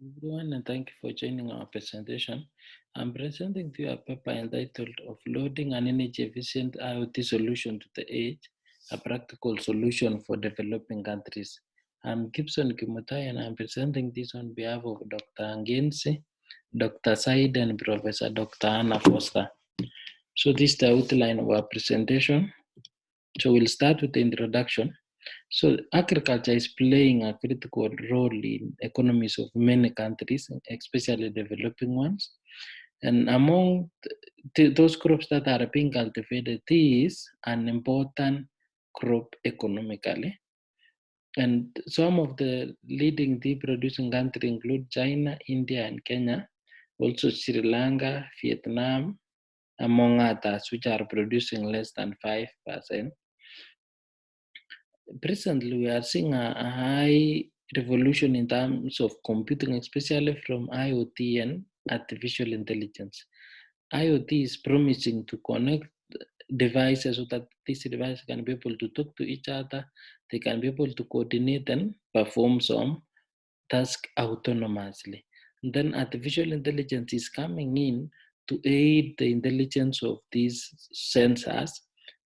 everyone, and thank you for joining our presentation. I'm presenting to you a paper entitled offloading an Energy Efficient IoT Solution to the Edge, a Practical Solution for Developing Countries. I'm Gibson Kimutai, and I'm presenting this on behalf of Dr. Ngenzi, Dr. Said, and Professor Dr. Anna Foster. So this is the outline of our presentation. So we'll start with the introduction. So agriculture is playing a critical role in economies of many countries, especially developing ones. And among those crops that are being cultivated, tea is an important crop economically. And some of the leading tea producing countries include China, India, and Kenya, also Sri Lanka, Vietnam, among others, which are producing less than 5% presently we are seeing a, a, high revolution in terms of computing, especially from IoT and artificial intelligence. IoT is promising to connect devices so that these devices can be able to talk to each other, they can be able to coordinate and perform some task autonomously. And then artificial intelligence is coming in to aid the intelligence of these sensors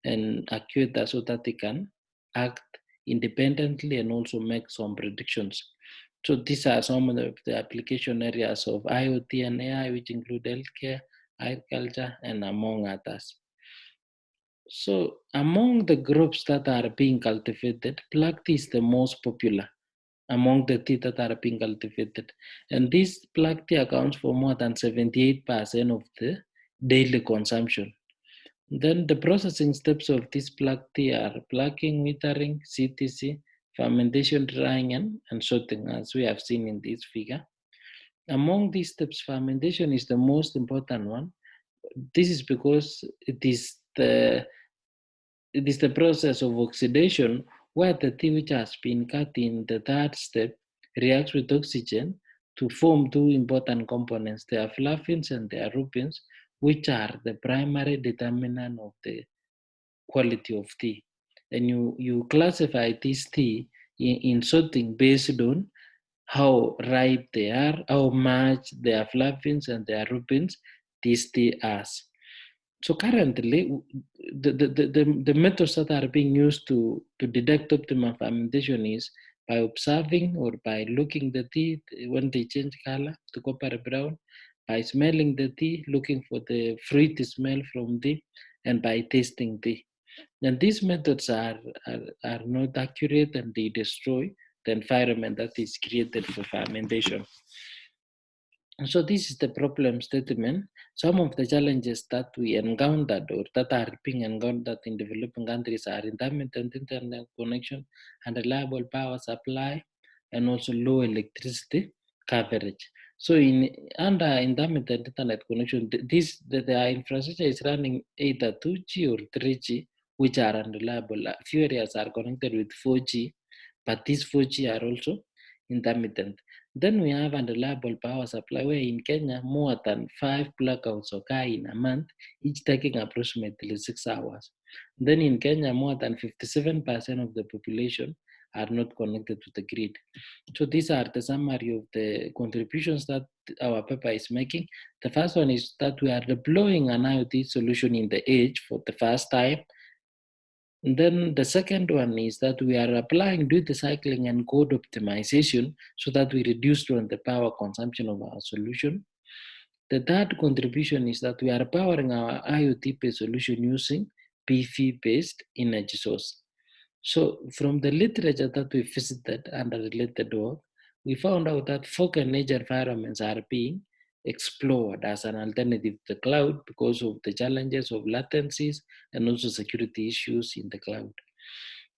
and actuators so that they can act independently and also make some predictions. So these are some of the, application areas of IoT and AI, which include healthcare, agriculture, and among others. So among the groups that are being cultivated, tea is the most popular among the tea that are being cultivated. And this black tea accounts for more than 78% of the daily consumption. Then the processing steps of this black tea are plucking, withering, CTC, fermentation, drying, and, and sorting, as we have seen in this figure. Among these steps, fermentation is the most important one. This is because it is the it is the process of oxidation where the tea which has been cut in the third step reacts with oxygen to form two important components, theaflavins and thearubigins, which are the primary determinant of the quality of tea. And you, you classify this tea in, in sorting based on how ripe they are, how much theaflavins and thearubigins this tea has. So currently, the, the, the, the, methods that are being used to, to detect optimal fermentation is by observing or by looking the tea when they change color to copper brown, by smelling the tea, looking for the fruity smell from tea, and by tasting tea. And these methods are, are, are not accurate and they destroy the environment that is created for fermentation. And so this is the problem statement. Some of the challenges that we encountered or that are being encountered in developing countries are intermittent internet connection, unreliable power supply, and also low electricity coverage. So in under intermittent internet connection, this the, the infrastructure is running either 2G or 3G, which are unreliable. A few areas are connected with 4G, but these 4G are also intermittent. Then we have unreliable power supply, where in Kenya, more than five blackouts occur in a month, each taking approximately six hours. Then in Kenya, more than 57% of the population are not connected to the grid. So these are the summary of the contributions that our paper is making. The first one is that we are deploying an IoT solution in the edge for the first time. And then the second one is that we are applying duty cycling and code optimization so that we reduce the power consumption of our solution. The third contribution is that we are powering our IoT-based solution using PV-based energy source. So from the literature that we visited under related work, we found out that fog and edge environments are being explored as an alternative to the cloud because of the challenges of latencies and also security issues in the cloud.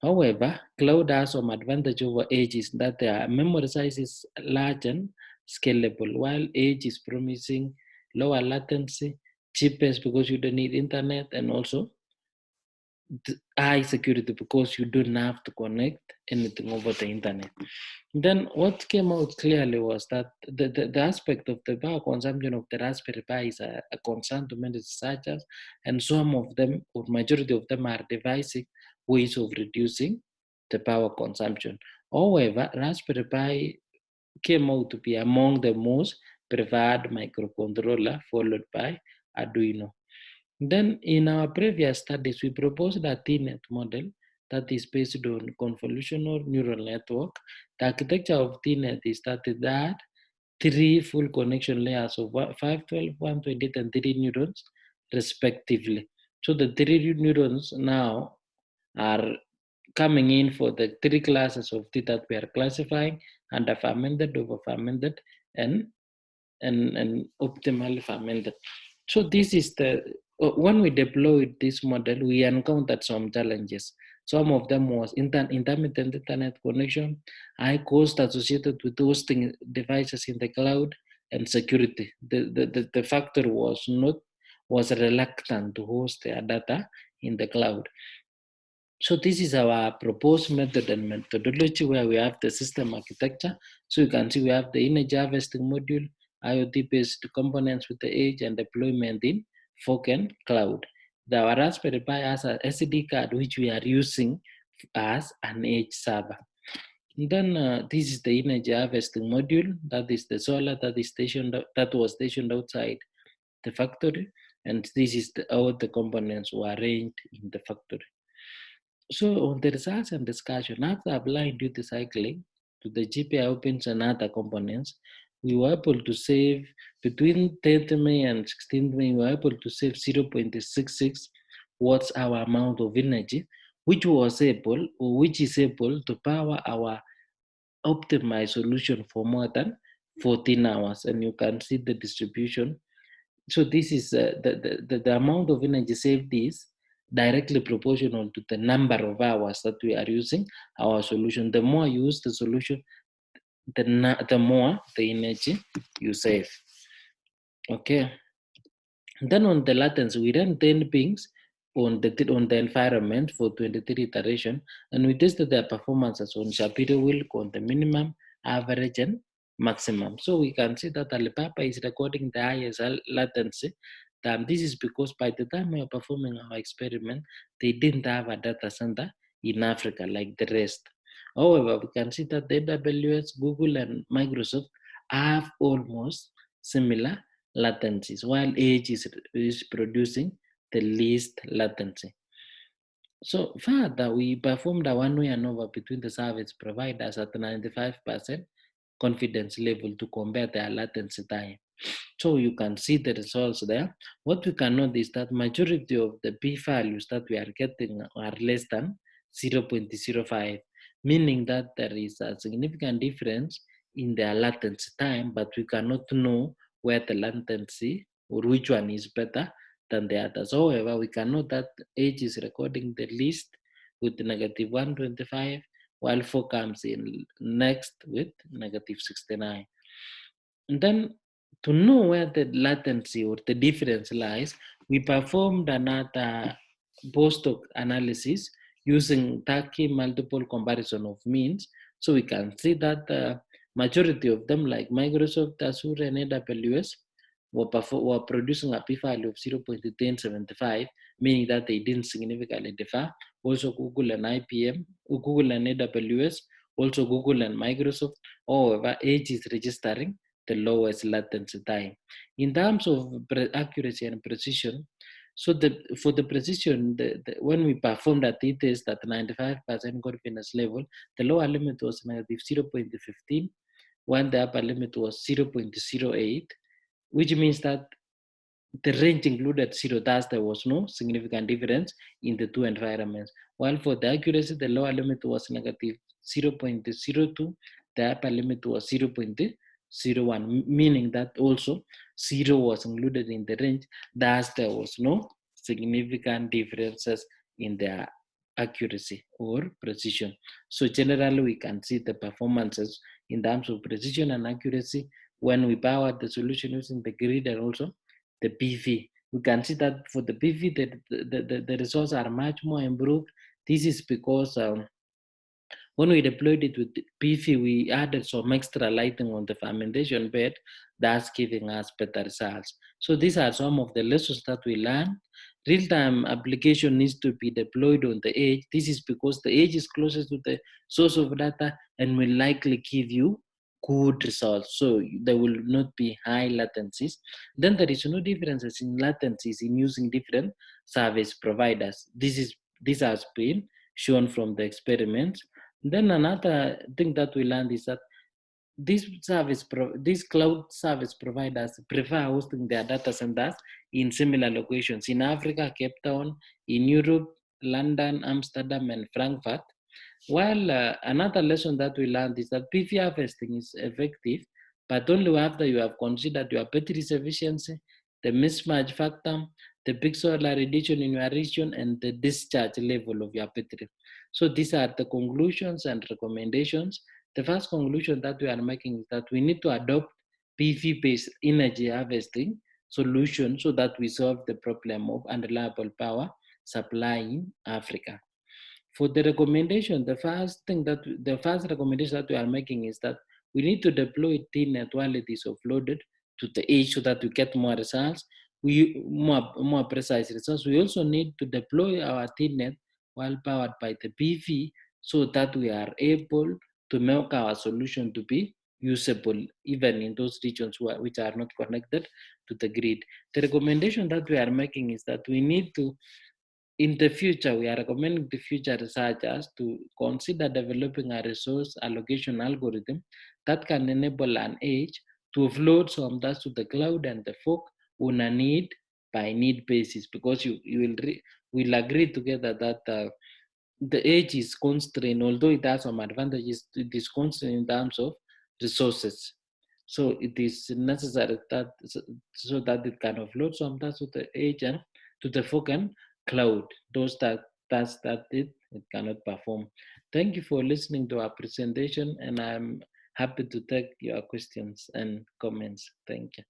However, cloud has some advantage over edge is that their memory size is large and scalable, while edge is promising lower latency, cheapest because you don't need internet, and also high security because you don't have to connect anything over the internet. Then what came out clearly was that the, the, the aspect of the power consumption of the Raspberry Pi is a, a concern to many researchers, and some of them, or majority of them, are devising ways of reducing the power consumption. However, Raspberry Pi came out to be among the most preferred microcontroller followed by Arduino. Then in our previous studies, we proposed a TeaNet model that is based on convolutional neural network. The architecture of TeaNet is that that three full connection layers of 512, 128, and 3 neurons respectively. So the three neurons now are coming in for the three classes of tea that we are classifying under fermented, over fermented, and, and, and optimally fermented. So this is the, Uh, when we deployed this model, we encountered some challenges. Some of them was inter intermittent internet connection, high cost associated with hosting devices in the cloud, and security. The, the, the, the factor was not was reluctant to host their data in the cloud. So this is our proposed method and methodology where we have the system architecture. So you can see we have the image harvesting module, IoT-based components with the edge and deployment in Fog and Cloud. The Raspberry Pi has a SD card which we are using as an edge server. And then uh, this is the energy harvesting module. That is the solar that is stationed that was stationed outside the factory, and this is the, how the components were arranged in the factory. So on the results and discussion, after applying duty cycling to the GPIO pins and other components, we were able to save between 10th May and 16th May, we were able to save 0.66 watts our amount of energy, which was able or which is able to power our optimized solution for more than 14 hours. And you can see the distribution. So this is uh, the, the, the amount of energy saved is directly proportional to the number of hours that we are using our solution. The more you use the solution, the, the more the energy you save. Okay. Then on the latency, we ran 10 pings on the on the environment for 23 iteration, and we tested their performances on Shapiro-Wilk on the minimum, average, and maximum. So we can see that Alibaba is recording the highest latency um, this is because by the time we are performing our experiment, they didn't have a data center in Africa like the rest. However, we can see that AWS, Google, and Microsoft have almost similar latencies, while Edge is, is producing the least latency. So further, we performed a one-way ANOVA between the service providers at 95% confidence level to compare their latency time. So you can see the results there. What we can note is that majority of the p values that we are getting are less than 0.05, meaning that there is a significant difference in their latency time, but we cannot know where the latency or which one is better than the others. However, we can note that age is recording the least with negative 125, while 4 comes in next with negative 69. And then to know where the latency or the difference lies, we performed another post-hoc analysis using Tukey multiple comparison of means. So we can see that the majority of them like Microsoft, Azure, and AWS were, were producing a p-value of 0.1075, meaning that they didn't significantly differ. Also Google and IBM, Google and AWS, also Google and Microsoft, however, Edge is registering the lowest latency time. In terms of accuracy and precision, so the, for the precision, the, the, when we performed at it is that 95% confidence level, the lower limit was negative 0.15, while the upper limit was 0.08, which means that the range included zero, thus there was no significant difference in the two environments. While for the accuracy, the lower limit was negative 0.02, the upper limit was 0.0. Zero one meaning that also 0 was included in the range, thus there was no significant differences in the accuracy or precision. So generally we can see the performances in terms of precision and accuracy when we power the solution using the grid and also the PV. We can see that for the PV, the, the, the, the results are much more improved. This is because um, when we deployed it with PV, we added some extra lighting on the fermentation bed, that's giving us better results. So these are some of the lessons that we learned. Real-time application needs to be deployed on the edge. This is because the edge is closest to the source of data and will likely give you good results. So there will not be high latencies. Then there is no differences in latencies in using different service providers. This is this has been shown from the experiments. Then another thing that we learned is that these service these cloud service providers prefer hosting their data centers in similar locations in Africa, Cape Town, in Europe, London, Amsterdam, and Frankfurt. While uh, another lesson that we learned is that PV harvesting is effective, but only after you have considered your battery's efficiency, the mismatch factor, the solar radiation in your region, and the discharge level of your battery. So these are the conclusions and recommendations. The first conclusion that we are making is that we need to adopt PV-based energy harvesting solution so that we solve the problem of unreliable power supply in Africa. For the recommendation, the first thing that the first recommendation that we are making is that we need to deploy TeaNet while it is offloaded to the edge so that we get more results, we more, more precise results. We also need to deploy our TeaNet while powered by the PV so that we are able to make our solution to be usable even in those regions which are not connected to the grid. The recommendation that we are making is that we need to, in the future, we are recommending the future researchers to consider developing a resource allocation algorithm that can enable an edge to offload some data to the cloud and the fog on a need by need basis because you, you will, will agree together that uh, the edge is constrained, although it has some advantages, it is constrained in terms of resources. So it is necessary that so that it can offload some tasks to the and to the fog and cloud, those that tasks that it, it cannot perform. Thank you for listening to our presentation and I'm happy to take your questions and comments. Thank you.